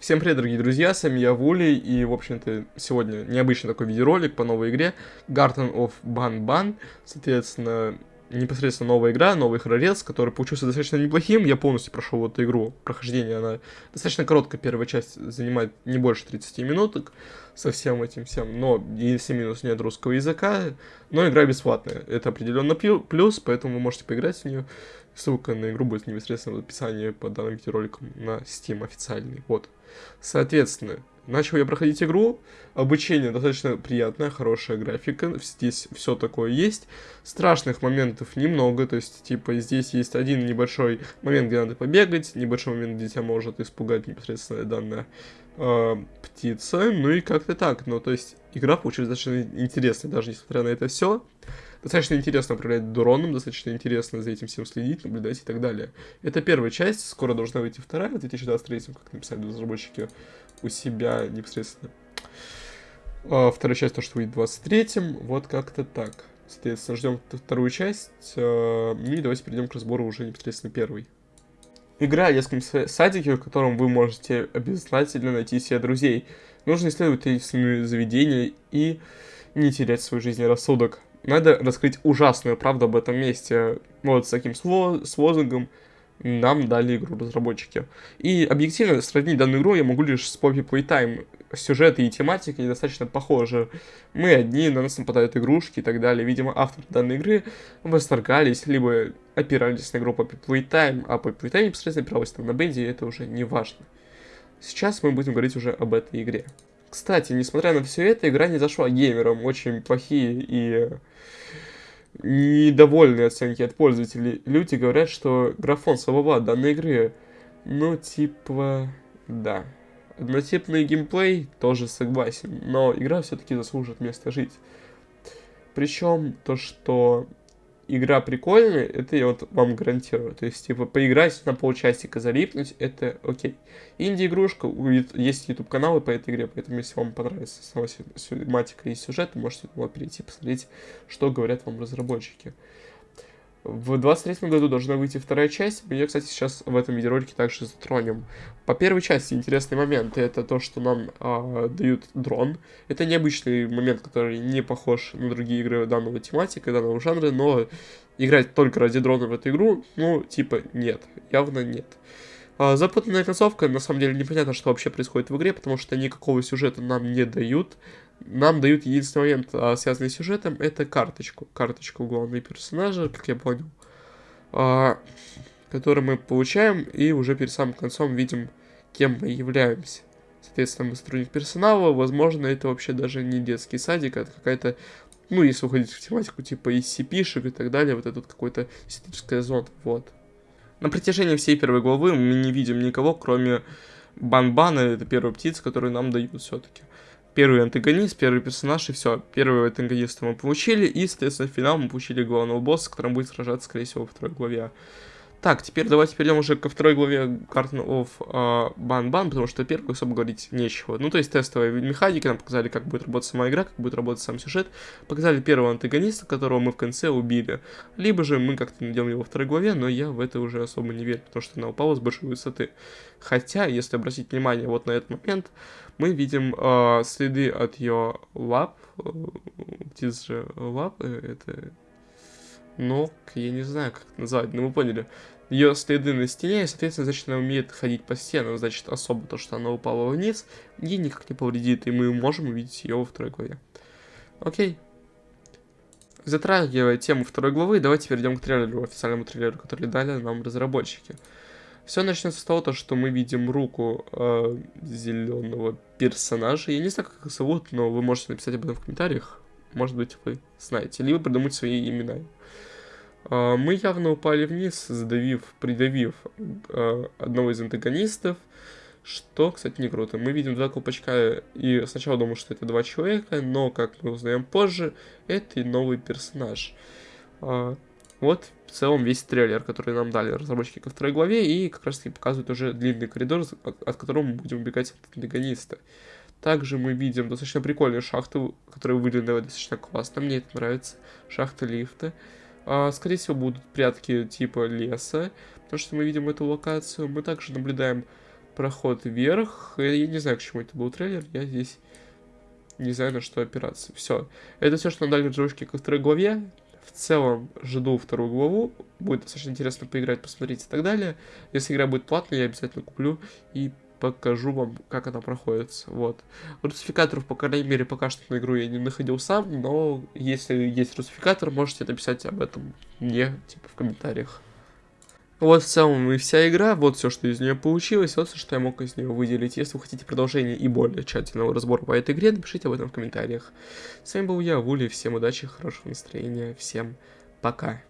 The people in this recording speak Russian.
Всем привет, дорогие друзья, с вами я, Вули, и, в общем-то, сегодня необычный такой видеоролик по новой игре Garden of Ban Ban, соответственно, непосредственно новая игра, новый хорорец, который получился достаточно неплохим, я полностью прошел эту игру, прохождение, она достаточно короткая, первая часть занимает не больше 30 минуток, со всем этим всем, но если минус нет русского языка, но игра бесплатная, это определенно плюс, поэтому вы можете поиграть в нее, ссылка на игру будет непосредственно в описании под данным видеороликом на Steam официальный, вот. Соответственно, начал я проходить игру, обучение достаточно приятное, хорошая графика, здесь все такое есть, страшных моментов немного, то есть, типа, здесь есть один небольшой момент, где надо побегать, небольшой момент, где тебя может испугать непосредственно данная э, птица, ну и как-то так, ну, то есть, игра получилась достаточно интересной, даже несмотря на это все, Достаточно интересно управлять дроном, достаточно интересно за этим всем следить, наблюдать и так далее. Это первая часть, скоро должна выйти вторая, в 2023, как написали разработчики у себя непосредственно. А, вторая часть то, что выйдет в 23-м, вот как-то так. Соответственно, ждем вторую часть, а, ну и давайте перейдем к разбору уже непосредственно первой. Игра о детском садике, в котором вы можете обязательно найти себе друзей. Нужно исследовать таинственные заведения и не терять свой жизненный рассудок надо раскрыть ужасную правду об этом месте. Вот с таким с, с лозунгом нам дали игру разработчики. И объективно сравнить данную игру я могу лишь с Poppy Playtime. Сюжеты и тематика достаточно похожи. Мы одни, на нас нападают игрушки и так далее. Видимо, авторы данной игры восторгались, либо опирались на игру Poppy Playtime, а Poppy Playtime непосредственно опиралась на Бенди, и это уже не важно. Сейчас мы будем говорить уже об этой игре. Кстати, несмотря на все это, игра не зашла геймерам. Очень плохие и недовольные оценки от пользователей. Люди говорят, что графон слабоват данной игры. Ну, типа, да. Однотипный геймплей тоже согласен, но игра все-таки заслужит место жить. Причем то, что игра прикольная, это я вот вам гарантирую. То есть, типа, поиграть на полчасика, залипнуть, это окей. Инди-игрушка, есть YouTube каналы по этой игре, поэтому если вам понравится сама тематика и сюжет, можете перейти, посмотреть, что говорят вам разработчики. В 23 году должна выйти вторая часть. Мы ее, кстати, сейчас в этом видеоролике также затронем. По первой части интересный момент это то, что нам э, дают дрон. Это необычный момент, который не похож на другие игры данного тематика, данного жанра, но играть только ради дрона в эту игру, ну, типа, нет, явно нет. Запутанная концовка, на самом деле непонятно, что вообще происходит в игре, потому что никакого сюжета нам не дают нам дают единственный момент, а, связанный с сюжетом, это карточку. Карточку главного персонажа, как я понял, а, которую мы получаем, и уже перед самым концом видим, кем мы являемся. Соответственно, мы сотрудник персонала, возможно, это вообще даже не детский садик, а какая-то, ну, если уходить в тематику типа SCP-шек и так далее, вот это вот какой-то эстетическая зона, вот. На протяжении всей первой главы мы не видим никого, кроме Банбана, это первая птица, которую нам дают все-таки первый антагонист, первый персонаж, и все. Первого антагониста мы получили, и, соответственно, в финал мы получили главного босса, с которым будет сражаться, скорее всего, во второй главе. Так, теперь давайте перейдем уже ко второй главе Garden of uh, Ban Ban, потому что первую особо говорить нечего. Ну, то есть тестовая механика, нам показали, как будет работать сама игра, как будет работать сам сюжет. Показали первого антагониста, которого мы в конце убили. Либо же мы как-то найдем его во второй главе, но я в это уже особо не верю, потому что она упала с большой высоты. Хотя, если обратить внимание вот на этот момент, мы видим uh, следы от ее лап. Птиц же лапы, это ног, я не знаю, как это назвать, но вы поняли. Ее следы на стене, и, соответственно, значит, она умеет ходить по стенам, значит, особо то, что она упала вниз, ей никак не повредит, и мы можем увидеть ее во второй главе. Окей. Затрагивая тему второй главы, давайте перейдем к трейлеру, официальному трейлеру, который дали нам разработчики. Все начнется с того, то, что мы видим руку э, зеленого персонажа. Я не знаю, как их зовут, но вы можете написать об этом в комментариях. Может быть, вы знаете. Либо придумать свои имена. А, мы явно упали вниз, задавив, придавив а, одного из антагонистов, что, кстати, не круто. Мы видим два колпачка, и сначала думал, что это два человека, но, как мы узнаем позже, это и новый персонаж. А, вот в целом весь трейлер, который нам дали разработчики ко второй главе, и как раз таки показывают уже длинный коридор, от которого мы будем убегать от антагониста. Также мы видим достаточно прикольную шахту, которая выглядит достаточно классно, мне это нравится. Шахта лифта. А, скорее всего, будут прятки типа леса, потому что мы видим эту локацию. Мы также наблюдаем проход вверх. Я не знаю, к чему это был трейлер. Я здесь не знаю, на что опираться. Все. Это все, что надо джойшки ко второй главе. В целом, жду вторую главу. Будет достаточно интересно поиграть, посмотреть и так далее. Если игра будет платная, я обязательно куплю и покажу вам, как она проходит. Вот. Русификаторов, по крайней мере, пока что на игру я не находил сам, но если есть русификатор, можете написать об этом мне, типа, в комментариях. Вот в целом и вся игра, вот все, что из нее получилось, вот все, что я мог из нее выделить. Если вы хотите продолжение и более тщательного разбора по этой игре, напишите об этом в комментариях. С вами был я, Вули, всем удачи, хорошего настроения, всем пока.